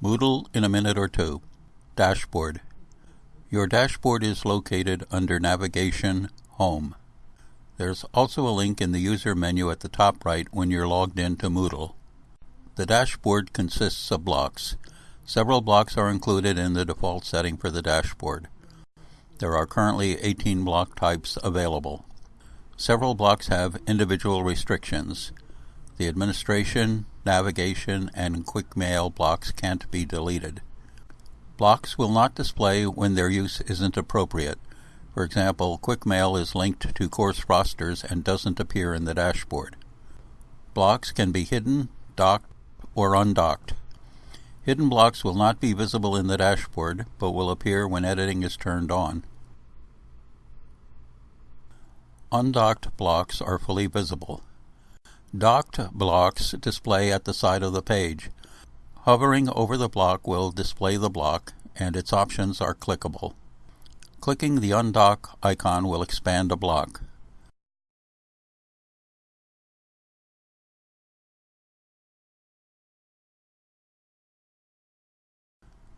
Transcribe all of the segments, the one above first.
Moodle in a minute or two. Dashboard. Your dashboard is located under Navigation, Home. There's also a link in the user menu at the top right when you're logged into Moodle. The dashboard consists of blocks. Several blocks are included in the default setting for the dashboard. There are currently 18 block types available. Several blocks have individual restrictions. The administration, navigation, and quick mail blocks can't be deleted. Blocks will not display when their use isn't appropriate. For example, quick mail is linked to course rosters and doesn't appear in the dashboard. Blocks can be hidden, docked, or undocked. Hidden blocks will not be visible in the dashboard, but will appear when editing is turned on. Undocked blocks are fully visible. Docked blocks display at the side of the page. Hovering over the block will display the block, and its options are clickable. Clicking the undock icon will expand a block.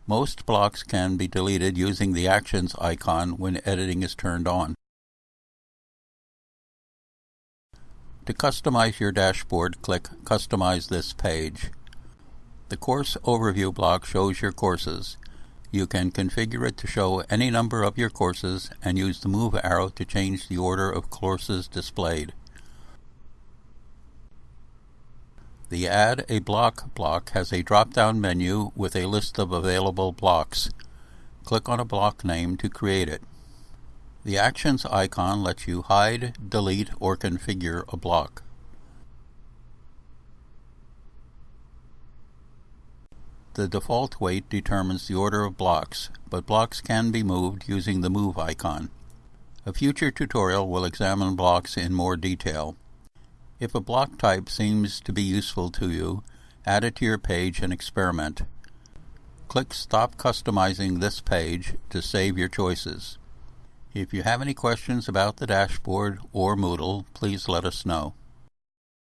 Most blocks can be deleted using the Actions icon when editing is turned on. To customize your dashboard, click Customize this page. The Course Overview block shows your courses. You can configure it to show any number of your courses and use the move arrow to change the order of courses displayed. The Add a Block block has a drop-down menu with a list of available blocks. Click on a block name to create it. The Actions icon lets you hide, delete, or configure a block. The default weight determines the order of blocks, but blocks can be moved using the Move icon. A future tutorial will examine blocks in more detail. If a block type seems to be useful to you, add it to your page and experiment. Click Stop Customizing this page to save your choices. If you have any questions about the dashboard or Moodle, please let us know.